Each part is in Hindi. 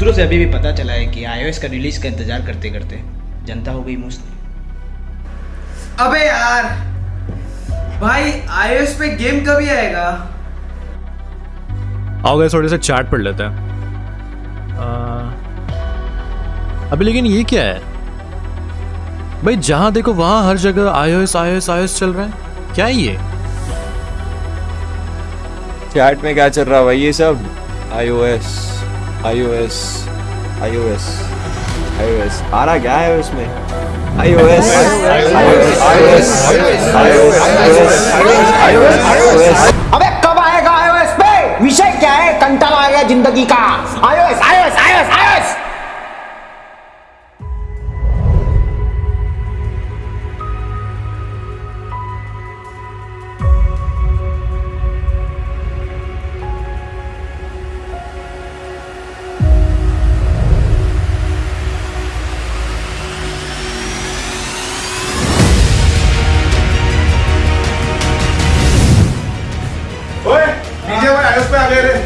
सूत्रों से अभी भी पता चला है कि आईओएस का रिलीज़ का इंतज़ार करते करते जनता हो गई मुस्त अबे यार भाई आईओएस पे गेम कभी आएगा? आओ गए थोड़े से चैट पढ़ लेते हैं। अभी लेकिन ये क्या है? भाई जहाँ देखो वहाँ हर जगह आईओएस आईओएस आईओएस चल रहा है। क्या है ये? चैट में क्या चल रहा है भाई? ये सब iOS iOS iOS iOS. आ रहा क्या है उसमें? iOS iOS iOS iOS iOS अबे, कब आएगा iOS पे? विषय क्या है? कंटाला आ गया ज़िंदगी का। iOS iOS iOS आईओएस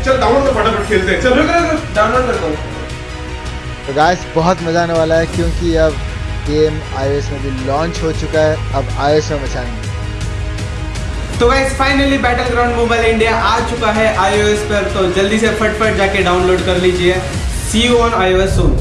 चल डाउनलोड कर फटाफट खेलते हैं। चल। डाउनलोड करता हूँ तो गाइस बहुत मज़ा आने वाला है क्योंकि अब गेम आईओएस में भी लॉन्च हो चुका है। अब आईओएस में मचाएँगे तो guys finally battle ground mobile India आ चुका है आईओएस पर। तो जल्दी से फटफट जाके डाउनलोड कर लीजिए। See you on iOS soon